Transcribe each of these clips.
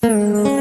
Hello.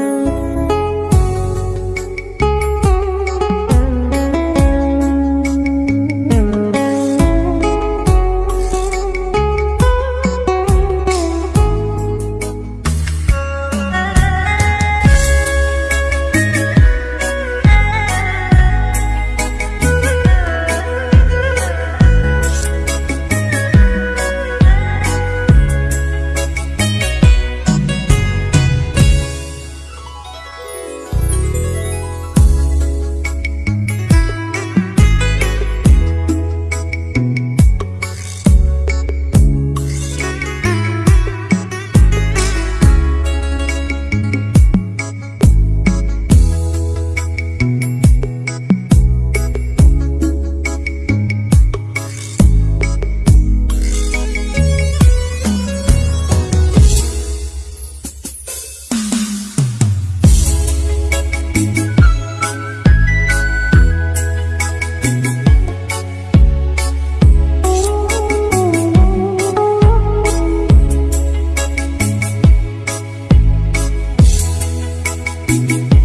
Thank you.